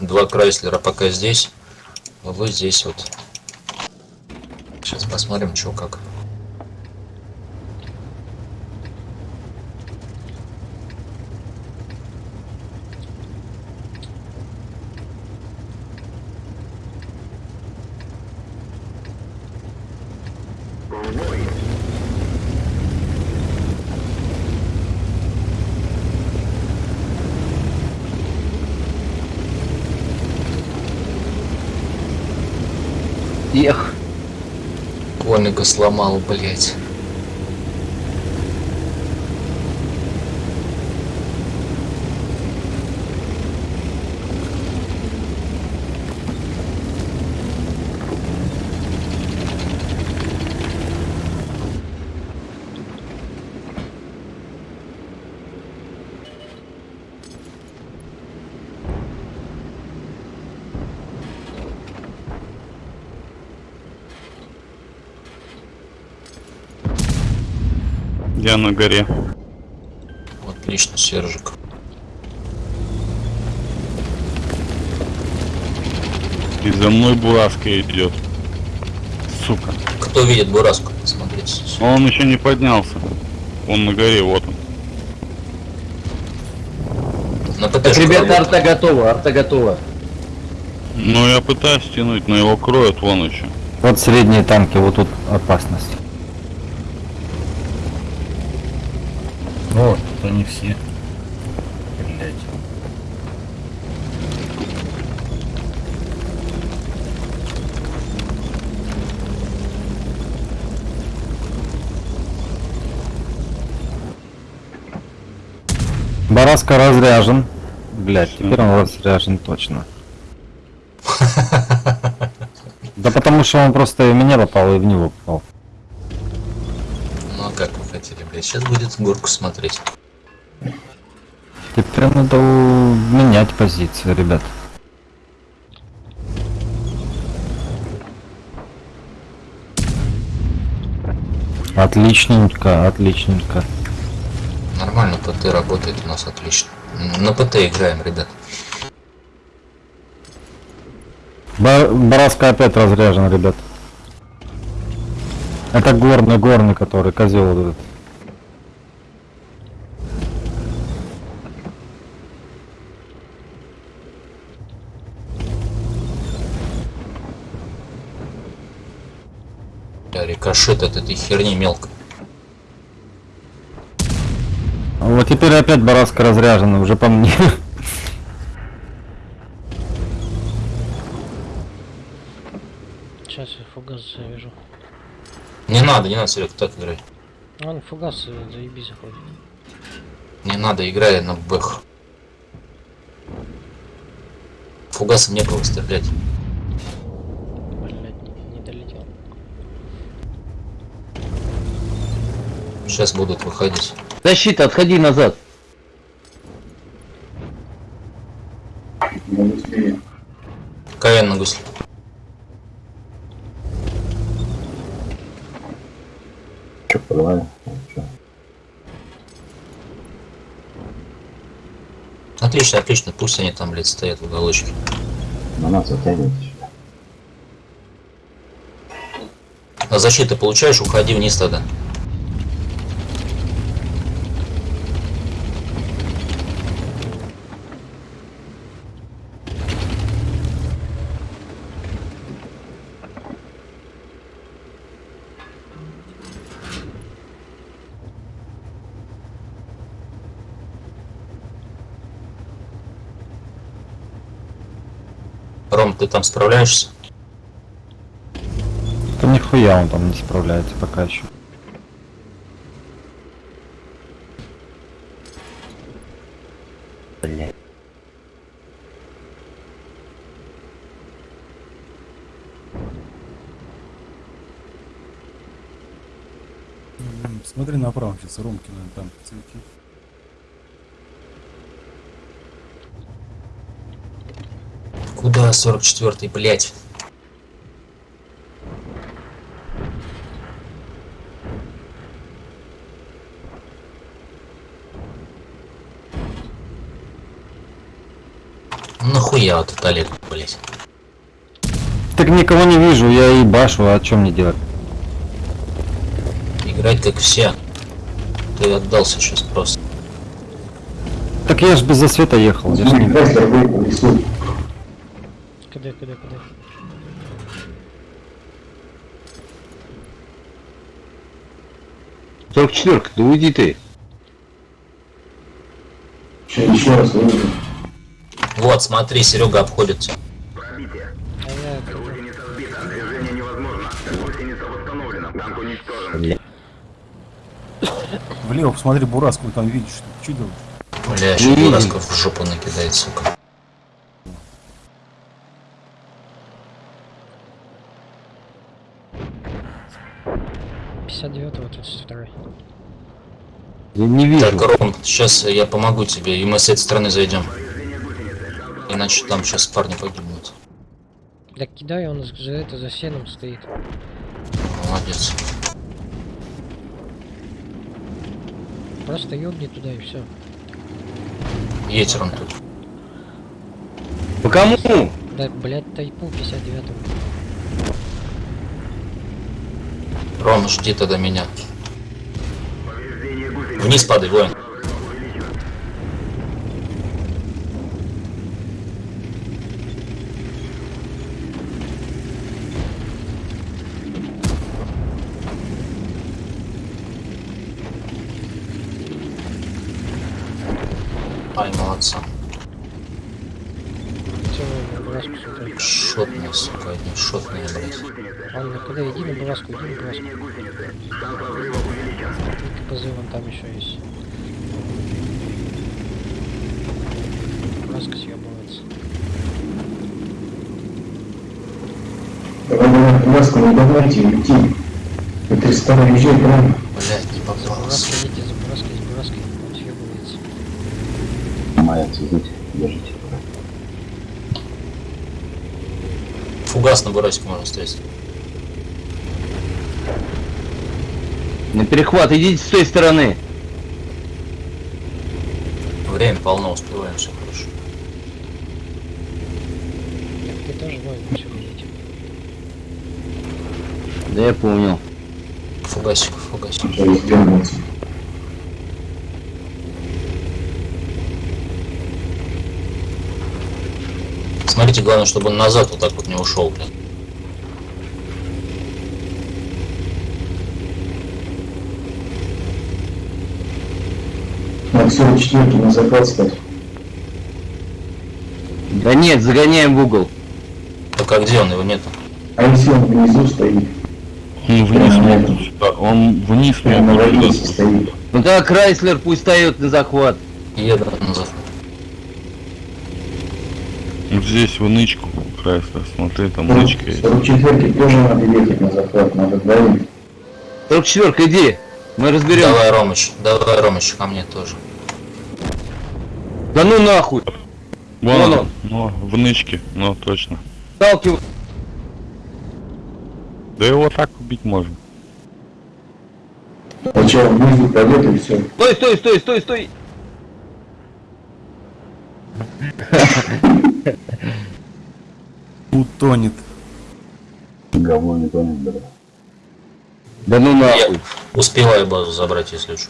два Крайслера пока здесь, а вы здесь вот. Сейчас посмотрим, что как. Ех. Комика сломал, блять. Я на горе. Отлично, Сержик. И за мной бурашка идет. Сука. Кто видит Бураску? Смотрите. Он еще не поднялся. Он на горе, вот он. На Так, ребята, арта готова, арта готова. Ну я пытаюсь тянуть, но его кроют вон еще. Вот средние танки, вот тут опасность. О, тут они все. Блять. Бараска разряжен. Блять, теперь он разряжен точно. Да потому что он просто и в меня попал, и в него попал. Блядь? Сейчас будет горку смотреть. Теперь надо менять позицию, ребят. Отличненько, отличненько. Нормально, ПТ работает у нас отлично. На ПТ играем, ребят. Ба- Бараска опять разряжен, ребят. Это горный, горный, который козел этот. Да, рикошет от этой херни мелко. Вот теперь опять Бараска разряжена, уже по мне. Сейчас я фугас завяжу. Не надо, не надо, Серег, так играй. Он фугас э, заебись заходит. Не надо, играй на бэх. Фугасом некого стрелять. Блять, не, не долетел. Сейчас будут выходить. Защита, отходи назад. КН на гусле. Че, порвали? Отлично, отлично, пусть они там, блядь, стоят в уголочке. На нас затягивайте. А защиты получаешь, уходи вниз тогда. Ром, ты там справляешься? Да нихуя он там не справляется пока еще. Блять. Смотри направо, сейчас Ромкина там цвети. Куда 44-й, блядь? Нахуя я вот этот Олег, блять. Так никого не вижу, я и башу, а что мне делать? Играть как все. Ты отдался сейчас просто. Так я ж без засвета ехал. Я ж не... Куди, куди, куди? Сорок четверка, да уйди ты. Вот, смотри, Серега обходит тебя. А я куди? Влево посмотри, Бураску там видишь, что чудо. Бля, еще Не Бурасков в жопу накидает, сука. Пятьдесят девятого, тридцать второй. Я не вижу. Так, Ром, сейчас я помогу тебе, и мы с этой стороны зайдем. Иначе там сейчас парни погибнут. Да кидай, он за это за сеном стоит. Молодец. Просто ёбни туда и все. Едь, Ром, тут. По кому? Да, блять, тайпу 59-го. Ром, жди тогда меня. Вниз падай, воин. Ай, молодца. Целую на браску смотри. Шотные, сука, одни шотные, блядь. Ладно, куда иди на браску, иди на браску. И КПЗ вон там еще есть. Браска съебывается. Ласку не давайте идти. Это старый езжай прямо. Блядь, не попался. браской едете, за браской, за браской. Он съебывается. Фугас на бурасику можно стрелять. На перехват, идите с той стороны. Время полно, успеваем, все хорошо. Ты тоже воин, все идите. Да я понял. Фугасик, фугасик. Смотрите, главное, чтобы он назад вот так вот не ушел, блин. На 44 на захват стать. Да нет, загоняем в угол. Так а где он? Его нету. А если он внизу стоит? Он вниз сюда. Он вниз на может ловице сюда. стоит. Ну тогда Крайслер пусть встает на захват. Еду назад. Вот здесь в нычку. Крайслер, смотри, там нычка есть. 44 тоже надо ехать на захват, надо двоим. Сорок четверка, иди. Мы разберем. Давай, Ромыч, давай, Ромыч, ко мне тоже. Да ну нахуй. Вон Вон он. он. Ну, в нычке, ну точно. Сталкивай. Да его так убить можно. Сначала внизу пойдет и все. Стой, стой, стой, стой, стой. Утонет. Да ну Я нахуй. успеваю базу забрать, если что.